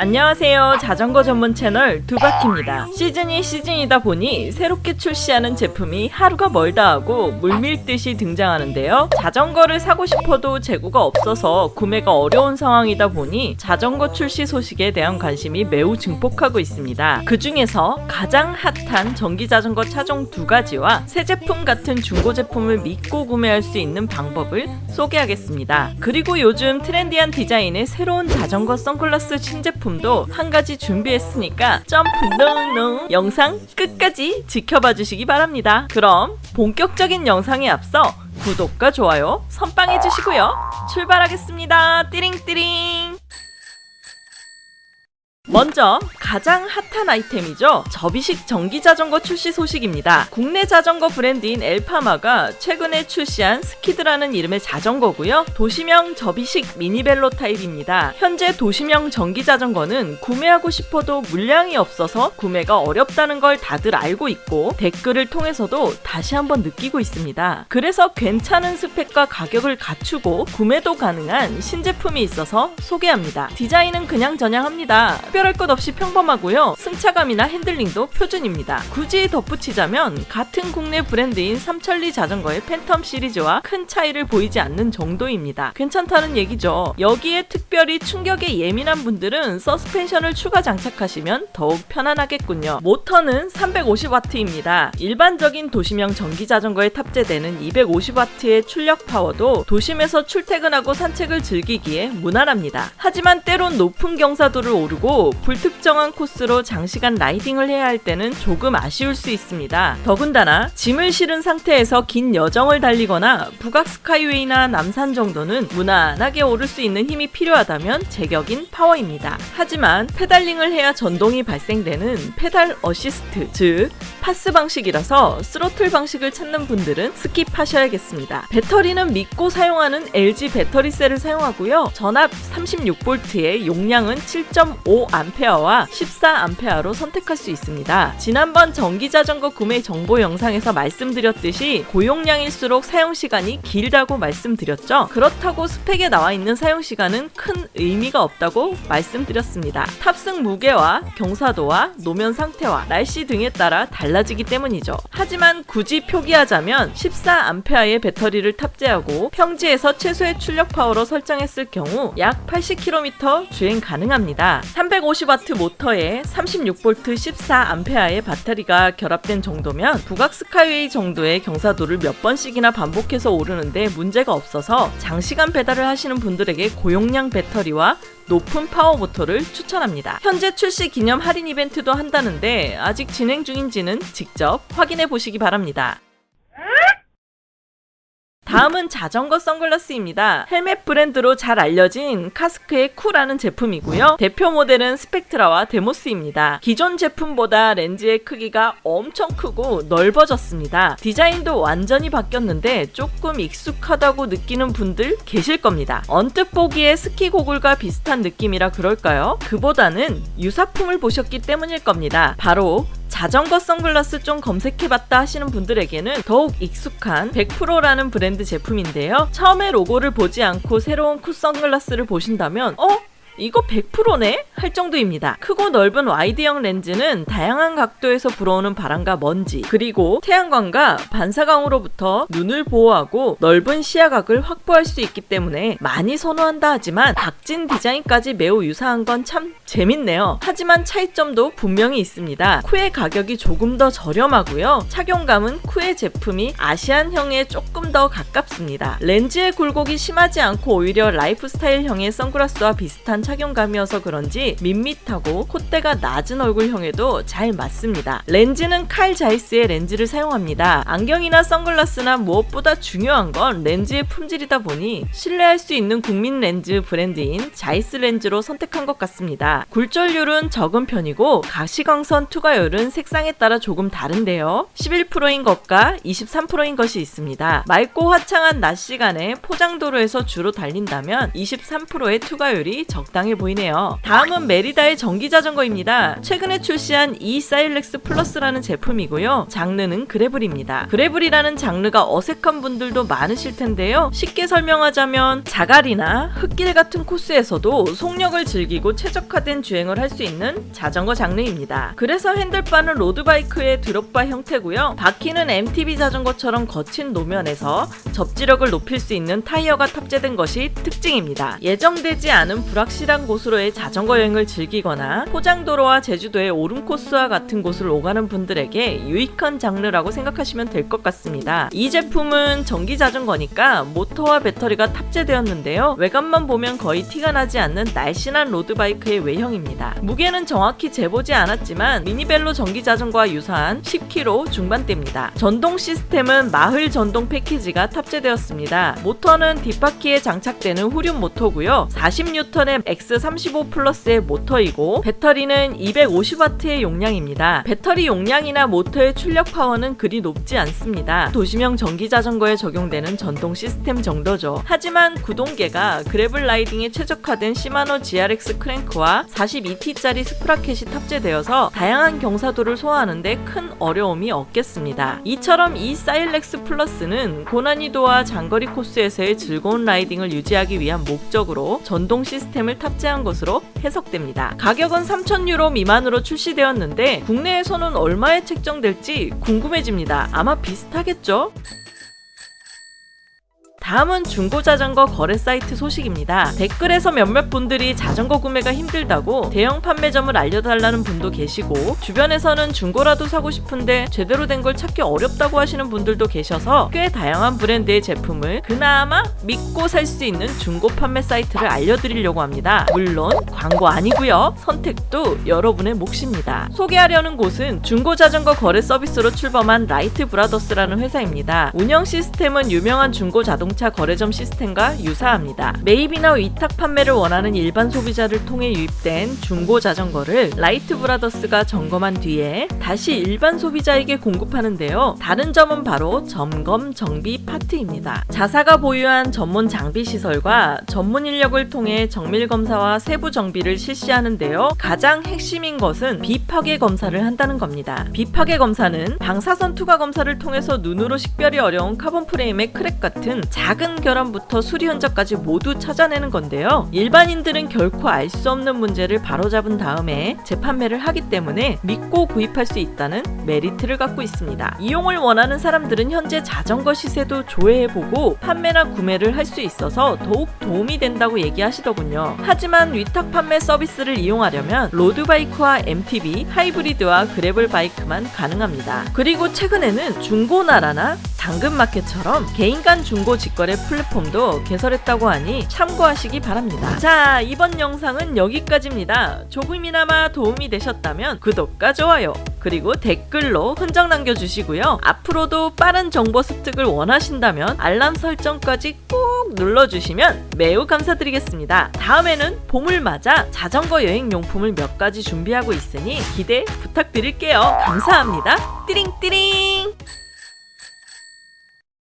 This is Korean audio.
안녕하세요. 자전거 전문 채널 두바키입니다. 시즌이 시즌이다 보니 새롭게 출시하는 제품이 하루가 멀다 하고 물밀듯이 등장하는데요. 자전거를 사고 싶어도 재고가 없어서 구매가 어려운 상황이다 보니 자전거 출시 소식에 대한 관심이 매우 증폭하고 있습니다. 그 중에서 가장 핫한 전기자전거 차종 두 가지와 새 제품 같은 중고 제품을 믿고 구매할 수 있는 방법을 소개하겠습니다. 그리고 요즘 트렌디한 디자인의 새로운 자전거 선글라스 신제품 제품도 한 가지 준비했으니까 점프 no no 영상 끝까지 지켜봐 주시기 바랍니다. 그럼 본격적인 영상에 앞서 구독과 좋아요 선빵해 주시고요. 출발하겠습니다. 띠링띠링 먼저 가장 핫한 아이템이죠. 접이식 전기 자전거 출시 소식입니다. 국내 자전거 브랜드인 엘파마가 최근에 출시한 스키드라는 이름의 자전거고요. 도심형 접이식 미니벨로 타입입니다. 현재 도심형 전기 자전거는 구매하고 싶어도 물량이 없어서 구매가 어렵다는 걸 다들 알고 있고 댓글을 통해서도 다시 한번 느끼고 있습니다. 그래서 괜찮은 스펙과 가격을 갖추고 구매도 가능한 신제품이 있어서 소개합니다. 디자인은 그냥저냥합니다. 특별할 것 없이 평범하고요. 승차감이나 핸들링도 표준입니다. 굳이 덧붙이자면 같은 국내 브랜드인 삼천리 자전거의 팬텀 시리즈와 큰 차이를 보이지 않는 정도입니다. 괜찮다는 얘기죠. 여기에 특별히 충격에 예민한 분들은 서스펜션을 추가 장착하시면 더욱 편안하겠군요. 모터는 350W입니다. 일반적인 도심형 전기 자전거에 탑재되는 250W의 출력 파워도 도심에서 출퇴근하고 산책을 즐기기에 무난합니다. 하지만 때론 높은 경사도를 오르고 불특정한 코스로 장시간 riding을 해야 할 때는 조금 아쉬울 수 있습니다. 더군다나 짐을 실은 상태에서 긴 여정을 달리거나 북악 스카이웨이나 남산 정도는 무난하게 오를 수 있는 힘이 필요하다면 제격인 파워입니다. 하지만 pedaling을 해야 전동이 발생되는 페달 어시스트, 즉 PAS 방식이라서 스로틀 방식을 찾는 분들은 skip하셔야겠습니다. 배터리는 믿고 사용하는 LG 배터리셀을 사용하고요. 전압 36V에 용량은 7.5A 암페어와 14암페어로 선택할 수 있습니다. 지난번 전기자전거 구매 정보 영상에서 말씀드렸듯이 고용량일수록 사용시간이 길다고 말씀드렸죠. 그렇다고 스펙에 나와 있는 사용시간은 큰 의미가 없다고 말씀드렸습니다. 탑승 무게와 경사도와 노면 상태와 날씨 등에 따라 달라지기 때문이죠. 하지만 굳이 표기하자면 14암페어의 배터리를 탑재하고 평지에서 최소의 출력 파워로 설정했을 경우 약 80km 주행 가능합니다. 350W 모터에 36V 14A의 배터리가 결합된 정도면 북악 스카이웨이 정도의 경사도를 몇 번씩이나 반복해서 오르는데 문제가 없어서 장시간 배달을 하시는 분들에게 고용량 배터리와 높은 파워 모터를 추천합니다. 현재 출시 기념 할인 이벤트도 한다는데 아직 진행 중인지는 직접 확인해 보시기 바랍니다. 다음은 자전거 선글라스입니다. 헬멧 브랜드로 잘 알려진 카스크의 쿠라는 제품이고요. 대표 모델은 스펙트라와 데모스입니다. 기존 제품보다 렌즈의 크기가 엄청 크고 넓어졌습니다. 디자인도 완전히 바뀌었는데 조금 익숙하다고 느끼는 분들 계실 겁니다. 언뜻 보기에 스키 고글과 비슷한 느낌이라 그럴까요? 그보다는 유사품을 보셨기 때문일 겁니다. 바로 자전거 선글라스 좀 검색해봤다 하시는 분들에게는 더욱 익숙한 100%라는 브랜드 제품인데요. 처음에 로고를 보지 않고 새로운 쿠 선글라스를 보신다면 어? 이거 100%네? 할 정도입니다. 크고 넓은 wide형 렌즈는 다양한 각도에서 불어오는 바람과 먼지 그리고 태양광과 반사광으로부터 눈을 보호하고 넓은 시야각을 확보할 수 있기 때문에 많이 선호한다 하지만 박진 디자인까지 매우 유사한 건 참 재밌네요. 하지만 차이점도 분명히 있습니다. 쿠의 가격이 조금 더 저렴하고요. 착용감은 쿠의 제품이 Asian형에 조금 더 가깝습니다. 렌즈의 굴곡이 심하지 않고 오히려 라이프스타일형의 선글라스와 비슷한 착용감이어서 그런지 밋밋하고 콧대가 낮은 얼굴형에도 잘 맞습니다. 렌즈는 칼 자이스의 렌즈를 사용합니다. 안경이나 선글라스나 무엇보다 중요한 건 렌즈의 품질이다 보니 신뢰할 수 있는 국민 렌즈 브랜드인 자이스 렌즈로 선택한 것 같습니다. 굴절률은 적은 편이고 가시광선 투과율은 색상에 따라 조금 다른데요. 11%인 것과 23%인 것이 있습니다. 맑고 화창한 낮 시간에 포장도로에서 주로 달린다면 23%의 투과율이 적당해 보이네요. 다음은 메리다의 전기 자전거입니다. 최근에 출시한 이 사일렉스 플러스라는 제품이고요. 장르는 gravel입니다. gravel이라는 장르가 어색한 분들도 많으실 텐데요. 쉽게 설명하자면 자갈이나 흙길 같은 코스에서도 속력을 즐기고 최적화된 주행을 할 수 있는 자전거 장르입니다. 그래서 handlebar는 road bike의 drop bar 형태고요. 바퀴는 MTB 자전거처럼 거친 노면에서 접지력을 높일 수 있는 타이어가 탑재된 것이 특징입니다. 예정되지 않은 불확실한 곳으로의 자전거 여행 을 즐기거나 포장도로와 제주도의 오름 코스와 같은 곳을 오가는 분들에게 유익한 장르라고 생각하시면 될 것 같습니다. 이 제품은 전기 자전거니까 모터와 배터리가 탑재되었는데요. 외관만 보면 거의 티가 나지 않는 날씬한 road bike의 외형입니다. 무게는 정확히 재보지 않았지만 mini velo 전기 자전거와 유사한 10kg 중반대입니다. 전동 시스템은 말레 전동 패키지가 탑재되었습니다. 모터는 뒷바퀴에 장착되는 후륜 모터고요. 40N의 X35 플러스의 모터이고 배터리는 250W의 용량입니다. 배터리 용량이나 모터의 출력 파워는 그리 높지 않습니다. 도시형 전기 자전거에 적용되는 전동 시스템 정도죠. 하지만 구동계가 gravel riding에 최적화된 시마노 GRX 크랭크와 42T짜리 sprocket이 탑재되어서 다양한 경사도를 소화하는데 큰 어려움이 없겠습니다. 이처럼 이 사일렉스 플러스는 고난이도와 장거리 코스에서의 즐거운 riding을 유지하기 위한 목적으로 전동 시스템을 탑재한 것으로 해석 됩니다. 가격은 3,000유로 미만으로 출시되었는데 국내에서는 얼마에 책정될지 궁금해집니다. 아마 비슷하겠죠? 다음은 중고 자전거 거래 사이트 소식입니다. 댓글에서 몇몇 분들이 자전거 구매가 힘들다고 대형 판매점을 알려달라는 분도 계시고 주변에서는 중고라도 사고 싶은데 제대로 된 걸 찾기 어렵다고 하시는 분들도 계셔서 꽤 다양한 브랜드의 제품을 그나마 믿고 살 수 있는 중고 판매 사이트를 알려드리려고 합니다. 물론 광고 아니고요. 선택도 여러분의 몫입니다. 소개하려는 곳은 중고 자전거 거래 서비스로 출범한 라이트 브라더스라는 회사입니다. 운영 시스템은 유명한 중고 자동차 거래점 시스템과 유사합니다. 매입이나 위탁 판매를 원하는 일반 소비자를 통해 유입된 중고 자전거를 라이트 브라더스가 점검한 뒤에 다시 일반 소비자에게 공급하는데요. 다른 점은 바로 점검, 정비 파트입니다. 자사가 보유한 전문 장비 시설과 전문 인력을 통해 정밀 검사와 세부 정비를 실시하는데요. 가장 핵심인 것은 비파괴 검사를 한다는 겁니다. 비파괴 검사는 방사선 투과 검사를 통해서 눈으로 식별이 어려운 카본 프레임의 crack 같은 작은 결함부터 수리 흔적까지 모두 찾아내는 건데요. 일반인들은 결코 알 수 없는 문제를 바로잡은 다음에 재판매를 하기 때문에 믿고 구입할 수 있다는 메리트를 갖고 있습니다. 이용을 원하는 사람들은 현재 자전거 시세도 조회해보고 판매나 구매를 할 수 있어서 더욱 도움이 된다고 얘기하시더군요. 하지만 위탁 판매 서비스를 이용하려면 로드바이크와 MTB, 하이브리드와 그래블 바이크만 가능합니다. 그리고 최근에는 중고나라나 당근마켓처럼 개인 간 중고 직거래 플랫폼도 개설했다고 하니 참고하시기 바랍니다. 자, 이번 영상은 여기까지입니다. 조금이나마 도움이 되셨다면 구독과 좋아요, 그리고 댓글로 흔적 남겨주시고요. 앞으로도 빠른 정보 습득을 원하신다면 알람 설정까지 꼭 눌러주시면 매우 감사드리겠습니다. 다음에는 봄을 맞아 자전거 여행 용품을 몇 가지 준비하고 있으니 기대 부탁드릴게요. 감사합니다. 띠링띠링!